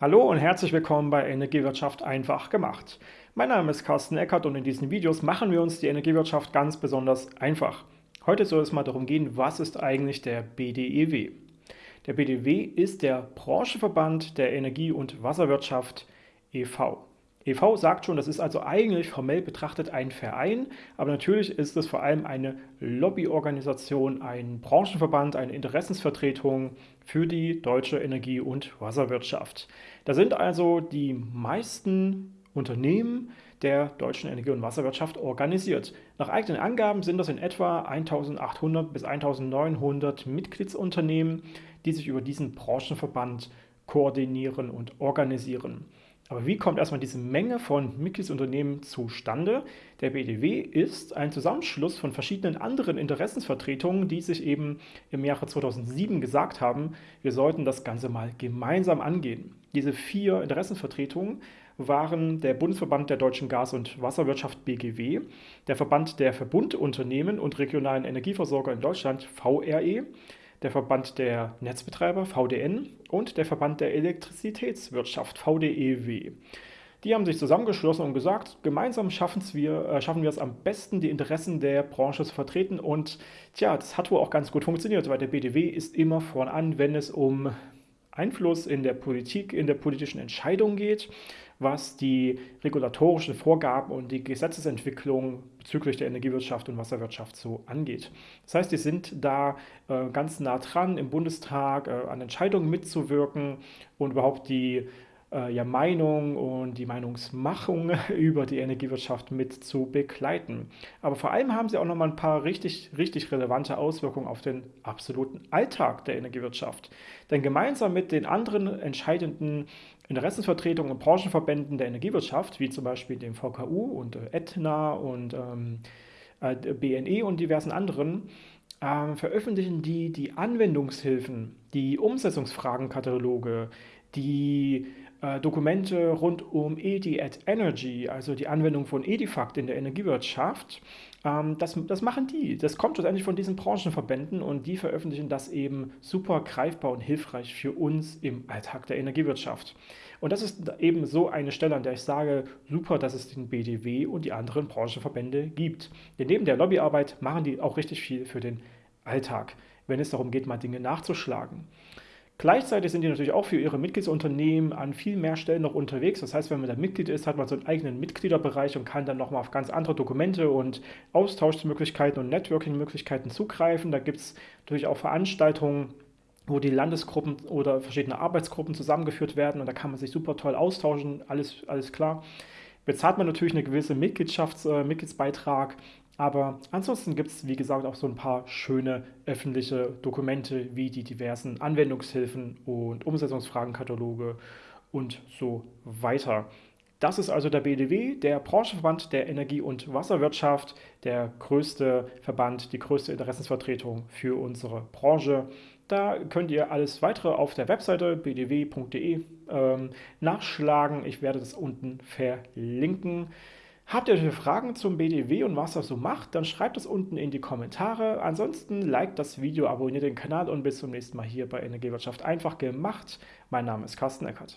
Hallo und herzlich willkommen bei Energiewirtschaft einfach gemacht. Mein Name ist Carsten Eckert und in diesen Videos machen wir uns die Energiewirtschaft ganz besonders einfach. Heute soll es mal darum gehen, was ist eigentlich der BDEW? Der BDEW ist der Branchenverband der Energie- und Wasserwirtschaft e.V. e.V. sagt schon, das ist also eigentlich formell betrachtet ein Verein, aber natürlich ist es vor allem eine Lobbyorganisation, ein Branchenverband, eine Interessensvertretung für die deutsche Energie- und Wasserwirtschaft. Da sind also die meisten Unternehmen der deutschen Energie- und Wasserwirtschaft organisiert. Nach eigenen Angaben sind das in etwa 1800 bis 1900 Mitgliedsunternehmen, die sich über diesen Branchenverband koordinieren und organisieren. Aber wie kommt erstmal diese Menge von Mitgliedsunternehmen zustande? Der BDW ist ein Zusammenschluss von verschiedenen anderen Interessensvertretungen, die sich eben im Jahre 2007 gesagt haben, wir sollten das Ganze mal gemeinsam angehen. Diese vier Interessenvertretungen waren der Bundesverband der deutschen Gas- und Wasserwirtschaft BGW, der Verband der Verbundunternehmen und regionalen Energieversorger in Deutschland VRE, der Verband der Netzbetreiber VDN und der Verband der Elektrizitätswirtschaft VDEW. Die haben sich zusammengeschlossen und gesagt, gemeinsam wir, äh, schaffen wir es am besten, die Interessen der Branche zu vertreten. Und tja, das hat wohl auch ganz gut funktioniert, weil der BDW ist immer voran, wenn es um Einfluss in der Politik, in der politischen Entscheidung geht, was die regulatorischen Vorgaben und die Gesetzesentwicklung bezüglich der Energiewirtschaft und Wasserwirtschaft so angeht. Das heißt, die sind da äh, ganz nah dran, im Bundestag äh, an Entscheidungen mitzuwirken und überhaupt die ja, Meinung und die Meinungsmachung über die Energiewirtschaft mit zu begleiten. Aber vor allem haben sie auch noch mal ein paar richtig, richtig relevante Auswirkungen auf den absoluten Alltag der Energiewirtschaft. Denn gemeinsam mit den anderen entscheidenden Interessensvertretungen und Branchenverbänden der Energiewirtschaft, wie zum Beispiel dem VKU und äh, Etna und ähm, äh, BNE und diversen anderen, äh, veröffentlichen die die Anwendungshilfen, die Umsetzungsfragenkataloge, die äh, Dokumente rund um EDI at Energy, also die Anwendung von Edifact in der Energiewirtschaft. Ähm, das, das machen die. Das kommt schlussendlich von diesen Branchenverbänden und die veröffentlichen das eben super greifbar und hilfreich für uns im Alltag der Energiewirtschaft. Und das ist eben so eine Stelle, an der ich sage, super, dass es den BDW und die anderen Branchenverbände gibt. Denn neben der Lobbyarbeit machen die auch richtig viel für den Alltag, wenn es darum geht, mal Dinge nachzuschlagen. Gleichzeitig sind die natürlich auch für ihre Mitgliedsunternehmen an viel mehr Stellen noch unterwegs. Das heißt, wenn man da Mitglied ist, hat man so einen eigenen Mitgliederbereich und kann dann nochmal auf ganz andere Dokumente und Austauschmöglichkeiten und Networking-Möglichkeiten zugreifen. Da gibt es natürlich auch Veranstaltungen, wo die Landesgruppen oder verschiedene Arbeitsgruppen zusammengeführt werden und da kann man sich super toll austauschen, alles, alles klar. Bezahlt man natürlich eine gewisse Mitgliedschafts-, äh, Mitgliedsbeitrag, aber ansonsten gibt es, wie gesagt, auch so ein paar schöne öffentliche Dokumente wie die diversen Anwendungshilfen und Umsetzungsfragenkataloge und so weiter. Das ist also der BDW, der Branchenverband der Energie- und Wasserwirtschaft, der größte Verband, die größte Interessensvertretung für unsere Branche. Da könnt ihr alles weitere auf der Webseite bdw.de ähm, nachschlagen. Ich werde das unten verlinken. Habt ihr Fragen zum BDW und was das so macht, dann schreibt es unten in die Kommentare. Ansonsten liked das Video, abonniert den Kanal und bis zum nächsten Mal hier bei Energiewirtschaft einfach gemacht. Mein Name ist Carsten Eckert.